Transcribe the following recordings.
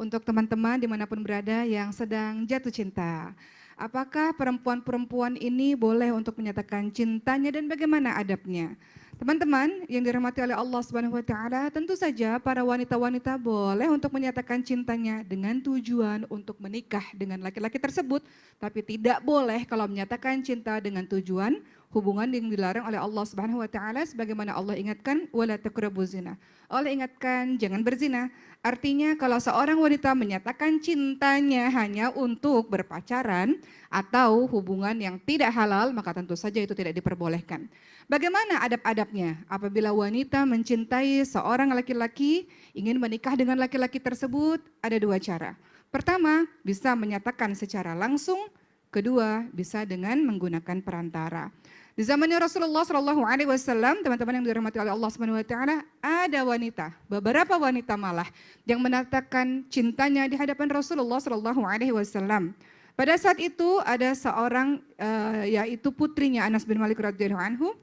untuk teman-teman di mana pun berada yang sedang jatuh cinta. Apakah perempuan-perempuan ini boleh untuk menyatakan cintanya dan bagaimana adabnya? Teman-teman yang dirahmati oleh Allah Subhanahu wa taala, tentu saja para wanita-wanita boleh untuk menyatakan cintanya dengan tujuan untuk menikah dengan laki-laki tersebut, tapi tidak boleh kalau menyatakan cinta dengan tujuan hubungan yang dilarang oleh Allah Subhanahu wa taala sebagaimana Allah ingatkan wala taqrabuz zina. Allah ingatkan jangan berzina. Artinya kalau seorang wanita menyatakan cintanya hanya untuk berpacaran atau hubungan yang tidak halal, maka tentu saja itu tidak diperbolehkan. Bagaimana adab-adabnya apabila wanita mencintai seorang laki-laki, ingin menikah dengan laki-laki tersebut, ada dua cara. Pertama, bisa menyatakan secara langsung, kedua bisa dengan menggunakan perantara. Di zamannya Rasulullah Shallallahu Alaihi Wasallam, teman-teman yang dirahmati oleh Allah Subhanahu Wa Taala, ada wanita, beberapa wanita malah yang menatakan cintanya di hadapan Rasulullah Shallallahu Alaihi Wasallam. Pada saat itu ada seorang uh, yaitu putrinya Anas bin Malik radhiyallahu anhu.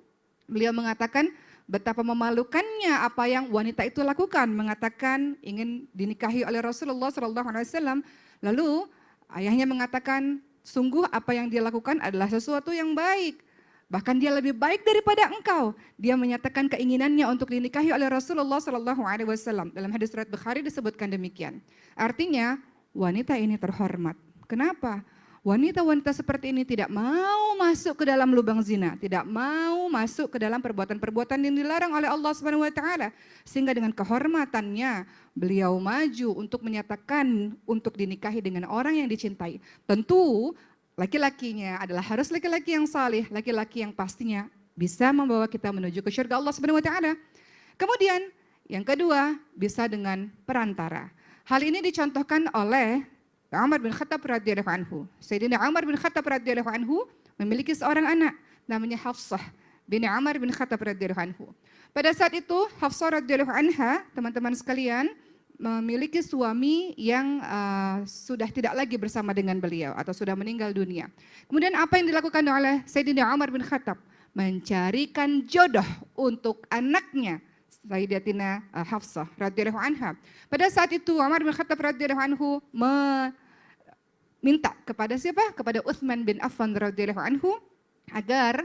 Beliau mengatakan betapa memalukannya apa yang wanita itu lakukan, mengatakan ingin dinikahi oleh Rasulullah Shallallahu Alaihi Wasallam. Lalu ayahnya mengatakan sungguh apa yang dia lakukan adalah sesuatu yang baik. Bahkan dia lebih baik daripada engkau. Dia menyatakan keinginannya untuk dinikahi oleh Rasulullah Shallallahu Alaihi Wasallam. Dalam hadis riwayat Bukhari disebutkan demikian. Artinya wanita ini terhormat. Kenapa? Wanita-wanita seperti ini tidak mau masuk ke dalam lubang zina, tidak mau masuk ke dalam perbuatan-perbuatan yang dilarang oleh Allah Subhanahu wa taala. Sehingga dengan kehormatannya beliau maju untuk menyatakan untuk dinikahi dengan orang yang dicintai. Tentu laki-lakinya adalah harus laki-laki yang salih, laki-laki yang pastinya bisa membawa kita menuju ke surga Allah Subhanahu wa. Kemudian yang kedua bisa dengan perantara. Hal ini dicontohkan oleh Umar bin Khattab radhiyallahu anhu. Sayyidina Umar bin Khattab radhiyallahu anhu memiliki seorang anak namanya Hafsah bin Umar bin Khattab radhiyallahu anhu. Pada saat itu Hafsah radhiyallahu anha, teman-teman sekalian, memiliki suami yang uh, sudah tidak lagi bersama dengan beliau atau sudah meninggal dunia. Kemudian apa yang dilakukan oleh Sayyidina Umar bin Khattab? Mencarikan jodoh untuk anaknya Sayyidatina uh, Hafsah radhiyallahu anha. Pada saat itu Umar bin Khattab radhiyallahu anhu meminta kepada siapa? Kepada Utsman bin Affan radhiyallahu anhu agar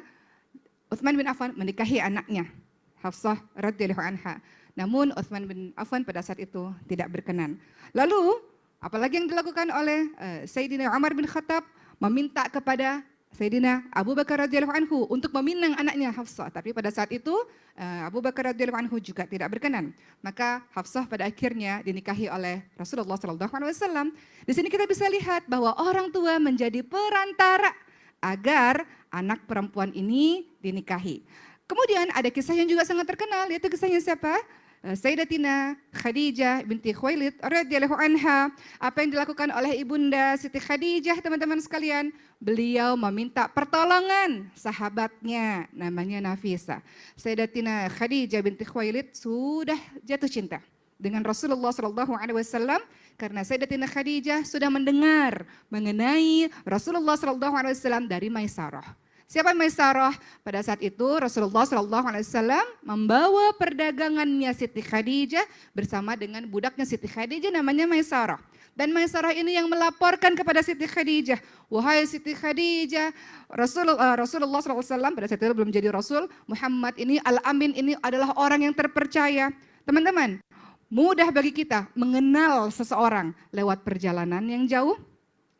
Utsman bin Affan menikahi anaknya Hafsah radhiyallahu anha. Namun Uthman bin Affan pada saat itu tidak berkenan. Lalu apalagi yang dilakukan oleh uh, Sayyidina Umar bin Khattab meminta kepada Sayyidina Abu Bakar radhiyallahu anhu untuk meminang anaknya Hafsah. Tapi pada saat itu uh, Abu Bakar radhiyallahu anhu juga tidak berkenan. Maka Hafsah pada akhirnya dinikahi oleh Rasulullah sallallahu alaihi wasallam. Di sini kita bisa lihat bahwa orang tua menjadi perantara agar anak perempuan ini dinikahi. Kemudian ada kisah yang juga sangat terkenal, yaitu kisahnya siapa? Eh, Sayyidatina Khadijah binti Khuwailid radhiyallahu anha. Apa yang dilakukan oleh ibunda Siti Khadijah teman-teman sekalian? Beliau meminta pertolongan sahabatnya namanya Nafisa. Sayyidatina Khadijah binti Khuwailid sudah jatuh cinta dengan Rasulullah Shallallahu Alaihi Wasallam karena Sayyidatina Khadijah sudah mendengar mengenai Rasulullah Shallallahu Alaihi Wasallam dari Maisarah. Siapa Maisarah? Pada saat itu Rasulullah Wasallam membawa perdagangannya Siti Khadijah bersama dengan budaknya Siti Khadijah namanya Maisarah. Dan Maisarah ini yang melaporkan kepada Siti Khadijah, wahai Siti Khadijah, Rasulullah, Rasulullah SAW pada saat itu belum jadi Rasul, Muhammad ini Al-Amin ini adalah orang yang terpercaya. Teman-teman, mudah bagi kita mengenal seseorang lewat perjalanan yang jauh,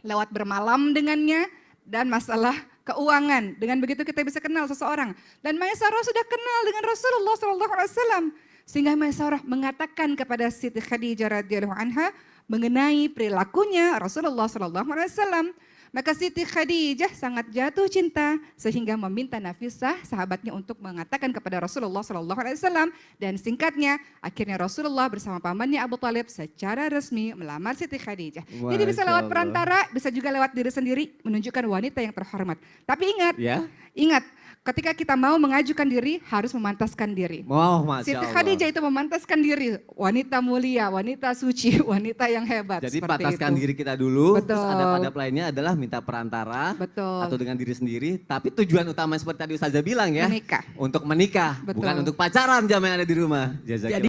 lewat bermalam dengannya, dan masalah keuangan. Dengan begitu kita bisa kenal seseorang. Dan Maisarah sudah kenal dengan Rasulullah SAW. Sehingga Maisarah mengatakan kepada Siti Khadijah radhiyallahu anha mengenai perilakunya Rasulullah SAW. Maka Siti Khadijah sangat jatuh cinta sehingga meminta Nafisah sahabatnya untuk mengatakan kepada Rasulullah SAW dan singkatnya akhirnya Rasulullah bersama pamannya Abu Talib secara resmi melamar Siti Khadijah. Jadi bisa lewat perantara, bisa juga lewat diri sendiri menunjukkan wanita yang terhormat. Tapi ingat, ya? ingat ketika kita mau mengajukan diri harus memantaskan diri. Oh, Masya Siti Khadijah itu memantaskan diri, wanita mulia, wanita suci, wanita yang hebat. Jadi pantaskan diri kita dulu, Betul. terus ada pada lainnya adalah minta perantara Betul. atau dengan diri sendiri. Tapi tujuan utama seperti tadi Ustazah bilang ya, menikah. untuk menikah, Betul. bukan untuk pacaran jam yang ada di rumah. Jazakillah.